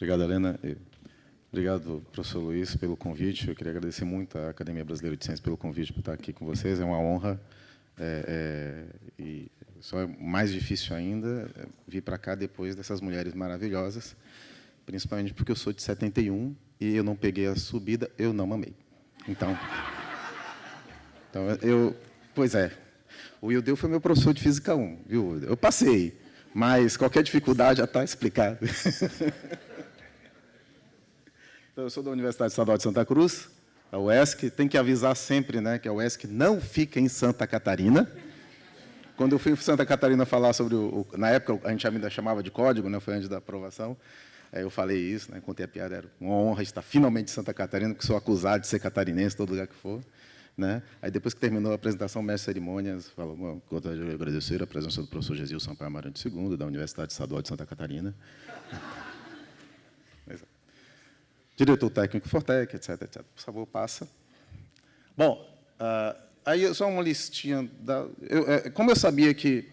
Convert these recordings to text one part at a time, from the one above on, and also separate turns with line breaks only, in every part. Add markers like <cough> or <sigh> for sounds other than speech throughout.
Obrigado, Helena. Obrigado, professor Luiz, pelo convite. Eu queria agradecer muito à Academia Brasileira de Ciências pelo convite para estar aqui com vocês. É uma honra. É, é, e só é mais difícil ainda é, vir para cá depois dessas mulheres maravilhosas, principalmente porque eu sou de 71 e eu não peguei a subida, eu não mamei. Então, então eu, pois é, o Wildeu foi meu professor de Física 1, viu? Eu passei, mas qualquer dificuldade já está explicado. <laughs> então, eu sou da Universidade Estadual de Santa Cruz, a UESC. Tem que avisar sempre né, que a UESC não fica em Santa Catarina. Quando eu fui em Santa Catarina falar sobre o, o, Na época, a gente ainda chamava de código, né, foi antes da aprovação. eu falei isso, né, contei a piada, era uma honra estar finalmente em Santa Catarina, porque sou acusado de ser catarinense, todo lugar que for. Né? Aí, depois que terminou a apresentação, o mestre de cerimônias falou, gostaria de agradecer a presença do professor Gesil Sampaio Amarante II, da Universidade Estadual de Santa Catarina. Diretor técnico Fortec, etc, etc. Por favor, passa. Bom, uh, aí só uma listinha. Da, eu, é, como eu sabia que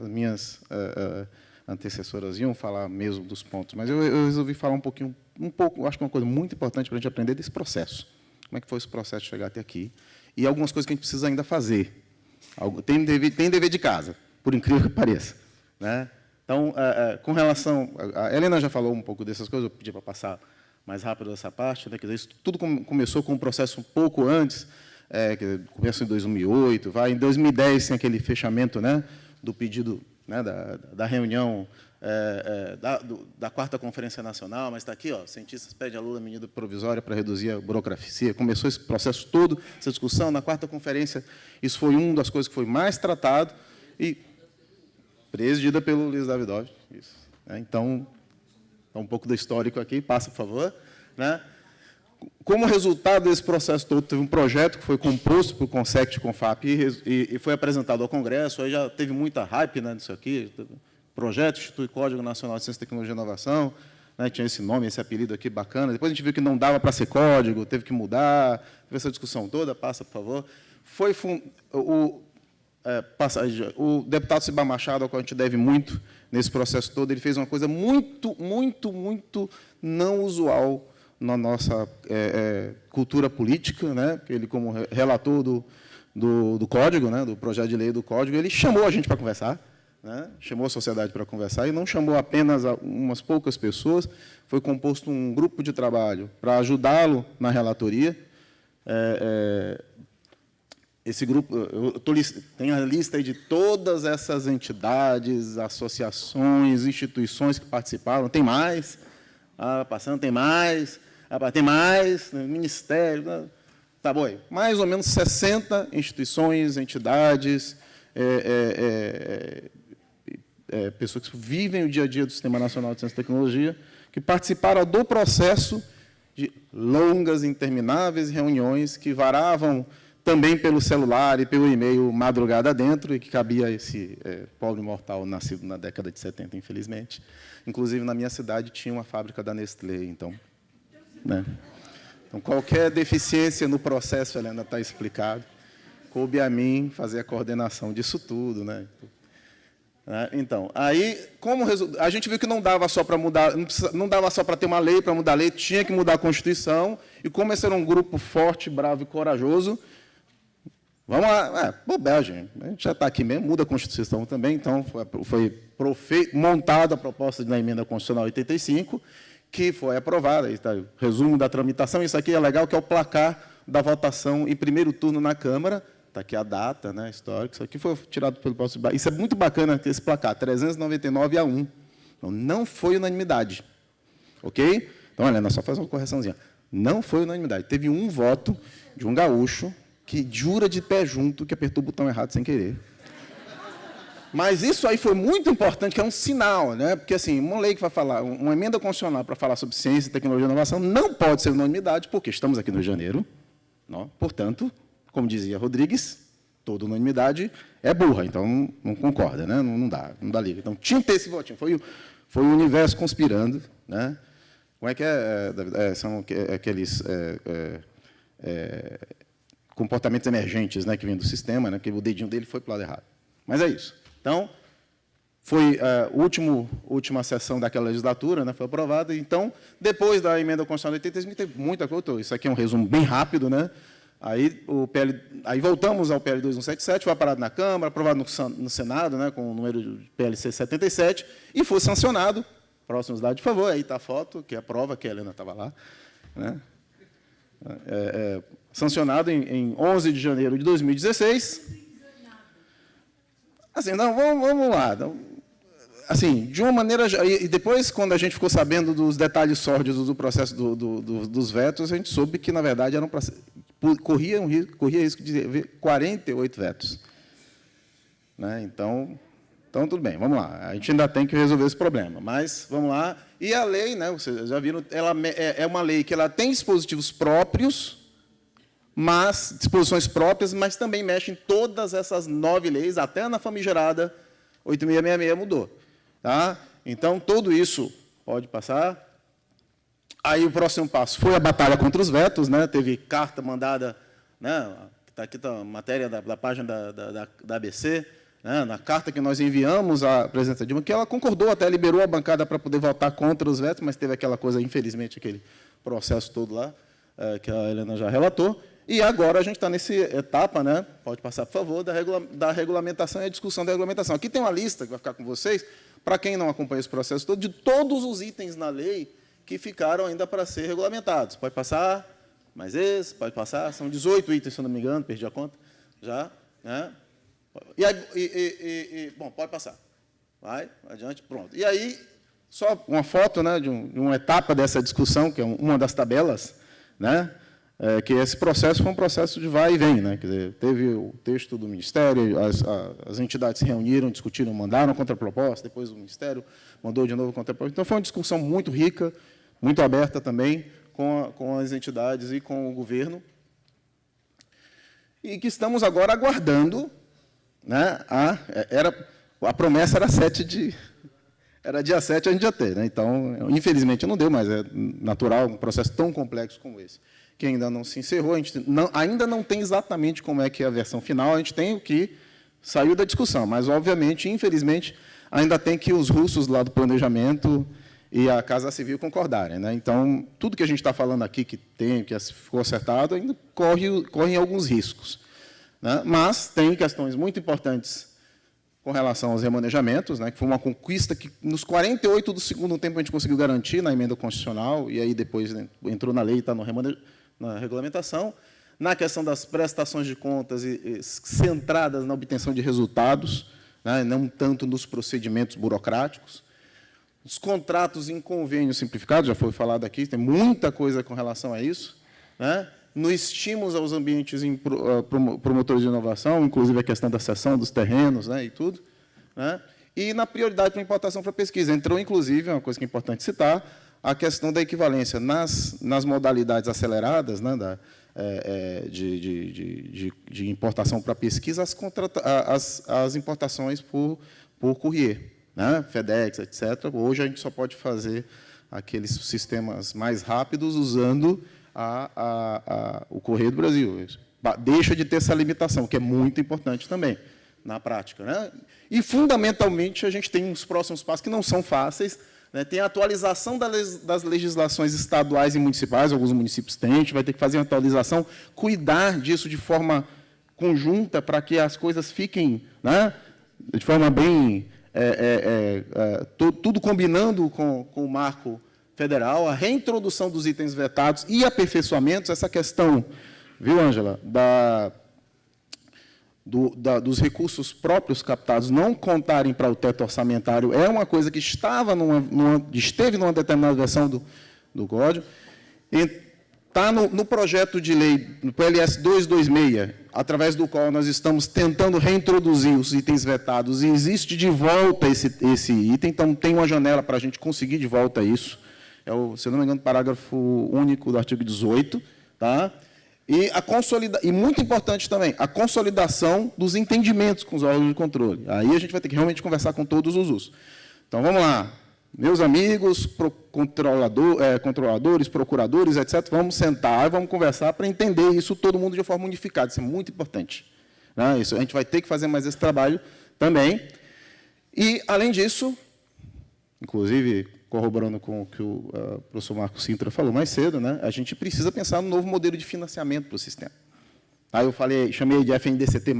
as minhas uh, antecessoras iam falar mesmo dos pontos, mas eu, eu resolvi falar um pouquinho, um pouco, acho que uma coisa muito importante para a gente aprender desse processo. Como é que foi esse processo de chegar até aqui? E algumas coisas que a gente precisa ainda fazer. Tem dever, tem dever de casa, por incrível que pareça. Né? Então, é, é, com relação... A Helena já falou um pouco dessas coisas, eu pedi para passar mais rápido essa parte. Né? Dizer, isso tudo começou com um processo um pouco antes, é, que começou em 2008, vai, em 2010 tem aquele fechamento né, do pedido né, da, da reunião é, é, da, do, da, quarta conferência nacional, mas está aqui, ó, cientistas pedem a Lula medida provisória para reduzir a burocracia. Começou esse processo todo, essa discussão na quarta conferência. Isso foi uma das coisas que foi mais tratado e presidida pelo Luiz Davidovich. Isso, né? Então, tá um pouco do histórico aqui, passa, por favor. Né? Como resultado desse processo todo, teve um projeto que foi composto por Consect Confap e, e, e foi apresentado ao Congresso, aí já teve muita hype né, disso aqui, projeto institui Código Nacional de Ciência, Tecnologia e Inovação, né, tinha esse nome, esse apelido aqui bacana. Depois a gente viu que não dava para ser código, teve que mudar, teve essa discussão toda, passa, por favor. Foi o, passagem, o deputado Cibar Machado, ao qual a gente deve muito nesse processo todo, ele fez uma coisa muito, muito, muito não usual na nossa é, é, cultura política, né? ele, como relator do, do, do código, né? do projeto de lei do código, ele chamou a gente para conversar, né? chamou a sociedade para conversar, e não chamou apenas umas poucas pessoas, foi composto um grupo de trabalho para ajudá-lo na relatoria. É, é, esse grupo, eu tô, tem a lista de todas essas entidades, associações, instituições que participaram, tem mais, ah, passando, tem mais, ah, tem mais, né, ministério, né? tá bom, mais ou menos 60 instituições, entidades, é, é, é, é, pessoas que vivem o dia a dia do Sistema Nacional de Ciência e Tecnologia, que participaram do processo de longas, intermináveis reuniões que varavam também pelo celular e pelo e-mail madrugada dentro, e que cabia esse é, pobre mortal nascido na década de 70, infelizmente. Inclusive, na minha cidade, tinha uma fábrica da Nestlé, então... Né? Então, qualquer deficiência no processo, Helena, está explicado. Coube a mim fazer a coordenação disso tudo. Né? Né? Então, aí, como a gente viu que não dava só para mudar, não dava só para ter uma lei, para mudar a lei, tinha que mudar a Constituição, e como esse era um grupo forte, bravo e corajoso, vamos lá, é, bobagem, a gente já está aqui mesmo, muda a Constituição também, então foi, foi montada a proposta da emenda constitucional 85, que foi aprovada, está resumo da tramitação, isso aqui é legal, que é o placar da votação em primeiro turno na Câmara, Está aqui a data né, histórica. Isso aqui foi tirado pelo Paulo Isso é muito bacana, esse placar, 399 a 1. Então, não foi unanimidade. Ok? Então, olha, nós só faz uma correçãozinha. Não foi unanimidade. Teve um voto de um gaúcho que jura de pé junto que apertou o botão errado sem querer. Mas isso aí foi muito importante, que é um sinal, né? Porque assim, uma lei que vai falar, uma emenda constitucional para falar sobre ciência, tecnologia e inovação não pode ser unanimidade, porque estamos aqui no Rio de Janeiro, não? portanto, como dizia Rodrigues, toda unanimidade é burra, então não concorda, né? não, não dá, não dá liga. Então tinha que ter esse votinho, foi, foi o universo conspirando. Né? Como é que é? é, é são aqueles é, é, é, comportamentos emergentes né, que vêm do sistema, né, que o dedinho dele foi para o lado errado. Mas é isso. Então, foi a uh, último, última sessão daquela legislatura, né, foi aprovada. Então, depois da emenda constitucional de 85, teve muita coisa. Isso aqui é um resumo bem rápido, né? Aí, o PL, aí voltamos ao PL 2177, foi aprovado na Câmara, aprovado no, no Senado, né, com o número de PLC 77, e foi sancionado. Próximo slide, por favor. Aí está a foto, que é a prova que a Helena estava lá. Né? É, é, sancionado em, em 11 de janeiro de 2016. Assim, não, vamos, vamos lá. Assim, de uma maneira... E depois, quando a gente ficou sabendo dos detalhes sórdidos do processo do, do, do, dos vetos, a gente soube que, na verdade, era processo, corria, um risco, corria risco de ver 48 vetos. Né? Então, então, tudo bem, vamos lá. A gente ainda tem que resolver esse problema, mas vamos lá. E a lei, né, vocês já viram, ela é, é uma lei que ela tem dispositivos próprios, mas disposições próprias, mas também mexe em todas essas nove leis, até na famigerada 8666 mudou. Tá? Então, tudo isso pode passar. Aí o próximo passo foi a batalha contra os vetos, né? teve carta mandada, né? está aqui tá a matéria da, da página da, da, da ABC, né, na carta que nós enviamos à presidenta Dilma, que ela concordou, até liberou a bancada para poder votar contra os vetos, mas teve aquela coisa, infelizmente, aquele processo todo lá, é, que a Helena já relatou. E agora a gente está nessa etapa, né, pode passar, por favor, da, regula da regulamentação e a discussão da regulamentação. Aqui tem uma lista que vai ficar com vocês, para quem não acompanha esse processo todo, de todos os itens na lei que ficaram ainda para ser regulamentados. Pode passar, mais esse, pode passar, são 18 itens, se eu não me engano, perdi a conta, já, né? E, aí, e, e, e, bom, pode passar. Vai, adiante, pronto. E aí, só uma foto né, de, um, de uma etapa dessa discussão, que é uma das tabelas, né, é, que esse processo foi um processo de vai e vem. Né, quer dizer, teve o texto do Ministério, as, as entidades se reuniram, discutiram, mandaram contraproposta, depois o Ministério mandou de novo contraproposta. Então, foi uma discussão muito rica, muito aberta também, com, a, com as entidades e com o governo, e que estamos agora aguardando né, a, era, a promessa era 7 de. Era dia 7 a gente já ter. Né? Então, infelizmente, não deu, mas é natural um processo tão complexo como esse, que ainda não se encerrou. A gente não, ainda não tem exatamente como é que é a versão final, a gente tem o que saiu da discussão, mas, obviamente, infelizmente, ainda tem que os russos lá do planejamento e a Casa Civil concordarem. Né? Então, tudo que a gente está falando aqui, que tem, que ficou acertado, ainda corre, corre alguns riscos. Né? Mas tem questões muito importantes com relação aos remanejamentos, né, que foi uma conquista que, nos 48 do segundo tempo, a gente conseguiu garantir na emenda constitucional, e aí depois né, entrou na lei e está na regulamentação, na questão das prestações de contas e, e centradas na obtenção de resultados, né, não tanto nos procedimentos burocráticos. Os contratos em convênio simplificado, já foi falado aqui, tem muita coisa com relação a isso. Né? no estímulo aos ambientes ah, promotores de inovação, inclusive a questão da cessão dos terrenos né, e tudo, né, e na prioridade para importação para pesquisa. Entrou, inclusive, uma coisa que é importante citar, a questão da equivalência nas, nas modalidades aceleradas né, da, é, é, de, de, de, de, importação para pesquisa, as, as, as importações por, por courier, né, FedEx, etc. Hoje a gente só pode fazer aqueles sistemas mais rápidos usando a, a, a, o Correio do Brasil. Deixa de ter essa limitação, que é muito importante também na prática. Né? E, fundamentalmente, a gente tem uns próximos passos que não são fáceis. Né? Tem a atualização das legislações estaduais e municipais, alguns municípios têm, a gente vai ter que fazer uma atualização, cuidar disso de forma conjunta para que as coisas fiquem né, de forma bem... É, é, é, é tudo combinando com, com o marco federal, a reintrodução dos itens vetados e aperfeiçoamentos, essa questão, viu, Ângela, da, do, da, dos recursos próprios captados não contarem para o teto orçamentário é uma coisa que estava numa, numa, esteve numa determinada versão do, do código. Está no, no, projeto de lei, no PLS 226, através do qual nós estamos tentando reintroduzir os itens vetados, e existe de volta esse, esse item, então tem uma janela para a gente conseguir de volta isso é o, se não me engano, parágrafo único do artigo 18, tá? E, a consolida e muito importante também, a consolidação dos entendimentos com os órgãos de controle. Aí a gente vai ter que realmente conversar com todos os usos. Então, vamos lá. Meus amigos, pro, controlador, é, controladores, procuradores, etc., vamos sentar e vamos conversar para entender isso todo mundo de forma unificada. Isso é muito importante. Né? Isso, a gente vai ter que fazer mais esse trabalho também. E, além disso, inclusive corroborando com o que o uh, professor Marcos Sintra falou mais cedo, né, a gente precisa pensar no novo modelo de financiamento para o sistema. Aí eu falei, chamei de FNDCT+,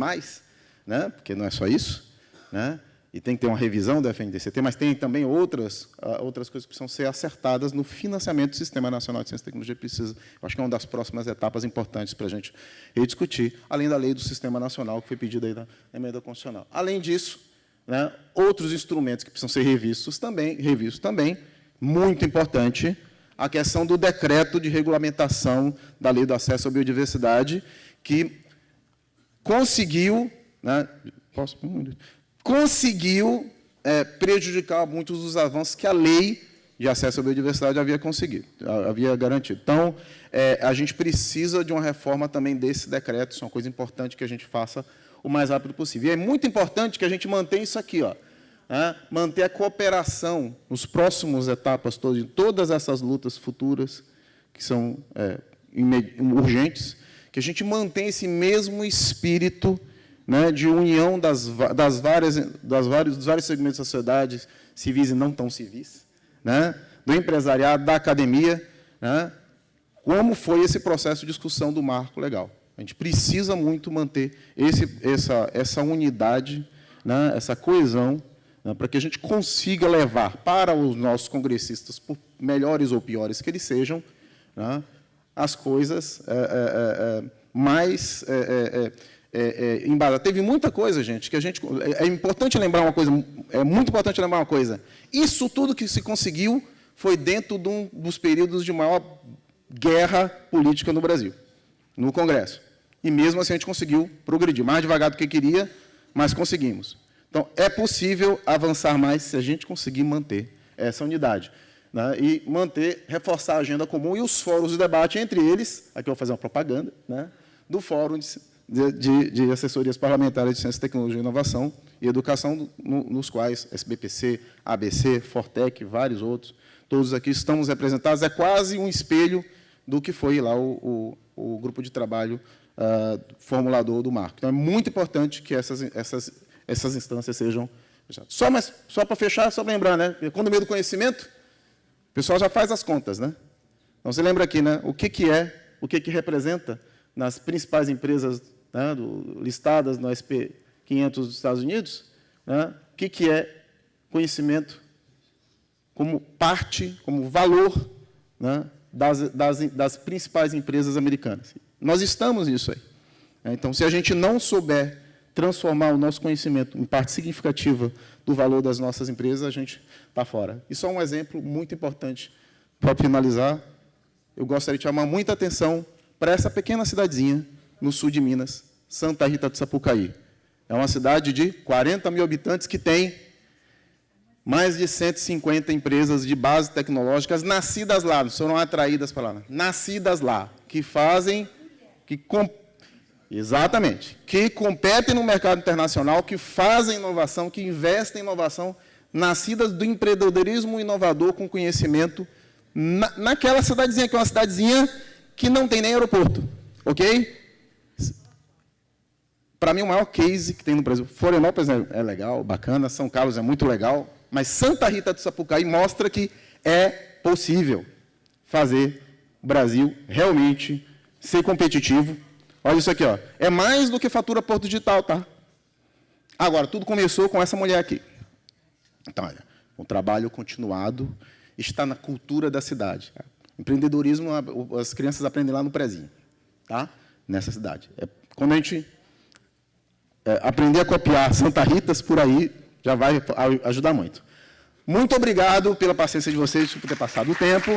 né, porque não é só isso, né, e tem que ter uma revisão do FNDCT, mas tem também outras, uh, outras coisas que precisam ser acertadas no financiamento do Sistema Nacional de Ciência e Tecnologia. Precisa, acho que é uma das próximas etapas importantes para a gente discutir, além da lei do Sistema Nacional, que foi pedida aí na emenda constitucional. Além disso, né, outros instrumentos que precisam ser revistos também, revistos também, muito importante, a questão do decreto de regulamentação da lei do acesso à biodiversidade, que conseguiu, né, posso, conseguiu é, prejudicar muitos dos avanços que a lei de acesso à biodiversidade havia conseguido, havia garantido. Então, é, a gente precisa de uma reforma também desse decreto, isso é uma coisa importante que a gente faça o mais rápido possível. E é muito importante que a gente mantenha isso aqui, ó, né? manter a cooperação nos próximos etapas, todas, em todas essas lutas futuras, que são é, urgentes, que a gente mantenha esse mesmo espírito né, de união das, das, várias, das vários, dos vários segmentos da sociedade, civis e não tão civis, né, do empresariado, da academia, né, como foi esse processo de discussão do marco legal. A gente precisa muito manter esse, essa, essa unidade, né, essa coesão, né, para que a gente consiga levar para os nossos congressistas, por melhores ou piores que eles sejam, né, as coisas é, é, é, é mais é, é, embasadas. Teve muita coisa, gente, que a gente... É importante lembrar uma coisa, é muito importante lembrar uma coisa. Isso tudo que se conseguiu foi dentro de um dos períodos de maior guerra política no Brasil no Congresso. E mesmo assim a gente conseguiu progredir, mais devagar do que queria, mas conseguimos. Então, é possível avançar mais se a gente conseguir manter essa unidade. Né? E manter, reforçar a agenda comum e os fóruns de debate, entre eles, aqui eu vou fazer uma propaganda, né? do Fórum de, de, de Assessorias Parlamentares de Ciência, Tecnologia e Inovação e Educação, no, nos quais SBPC, ABC, Fortec, vários outros, todos aqui estamos representados. É quase um espelho do que foi lá o, o, o grupo de trabalho uh, formulador do marco. Então, é muito importante que essas, essas, essas instâncias sejam fechadas. Só, mas, só para fechar, só para lembrar, né? meio do conhecimento, o pessoal já faz as contas. Né? Então, você lembra aqui né? o que, que é, o que, que representa nas principais empresas né, do, listadas no SP 500 dos Estados Unidos, né, o que, que é conhecimento como parte, como valor né, das, das, das principais empresas americanas. Nós estamos nisso aí. Então, se a gente não souber transformar o nosso conhecimento em parte significativa do valor das nossas empresas, a gente está fora. E só um exemplo muito importante para finalizar. Eu gostaria de chamar muita atenção para essa pequena cidadezinha no sul de Minas, Santa Rita do Sapucaí. É uma cidade de 40 mil habitantes que tem mais de 150 empresas de base tecnológicas nascidas lá, foram atraídas para lá, nascidas lá, que fazem, que exatamente, que competem no mercado internacional, que fazem inovação, que investem em inovação, nascidas do empreendedorismo inovador com conhecimento na, naquela cidadezinha, que é uma cidadezinha que não tem nem aeroporto, ok? Para mim, o maior case que tem no Brasil, Florianópolis é, é legal, bacana, São Carlos é muito legal, mas Santa Rita do Sapucaí mostra que é possível fazer o Brasil realmente ser competitivo. Olha isso aqui, ó. é mais do que fatura Porto Digital, tá? Agora, tudo começou com essa mulher aqui. Então, olha, o trabalho continuado está na cultura da cidade. Empreendedorismo, as crianças aprendem lá no prezinho, tá? nessa cidade. É, quando a gente é, aprender a copiar Santa Ritas por aí, já vai ajudar muito. Muito obrigado pela paciência de vocês por ter passado o tempo.